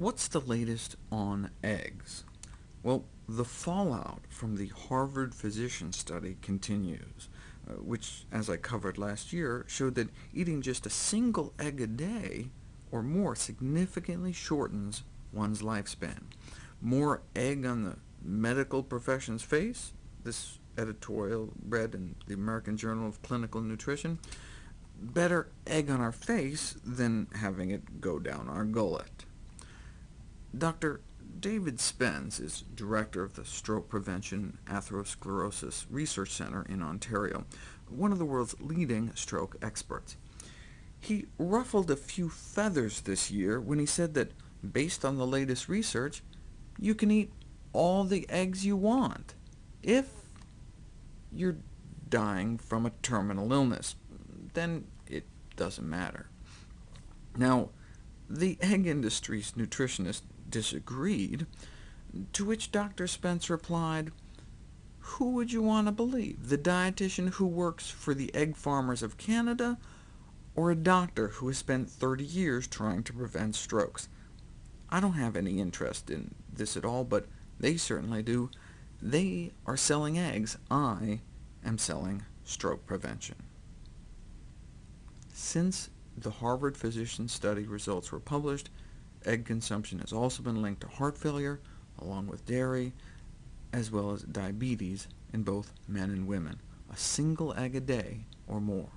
What's the latest on eggs? Well, the fallout from the Harvard physician study continues, uh, which, as I covered last year, showed that eating just a single egg a day or more significantly shortens one's lifespan. More egg on the medical profession's face, this editorial read in the American Journal of Clinical Nutrition, better egg on our face than having it go down our gullet. Dr. David Spence is director of the Stroke Prevention Atherosclerosis Research Centre in Ontario, one of the world's leading stroke experts. He ruffled a few feathers this year when he said that, based on the latest research, you can eat all the eggs you want, if you're dying from a terminal illness. Then it doesn't matter. Now, the egg industry's nutritionist disagreed, to which Dr. Spence replied, who would you want to believe, the dietitian who works for the egg farmers of Canada, or a doctor who has spent 30 years trying to prevent strokes? I don't have any interest in this at all, but they certainly do. They are selling eggs. I am selling stroke prevention. Since the Harvard physician study results were published, Egg consumption has also been linked to heart failure, along with dairy, as well as diabetes in both men and women, a single egg a day or more.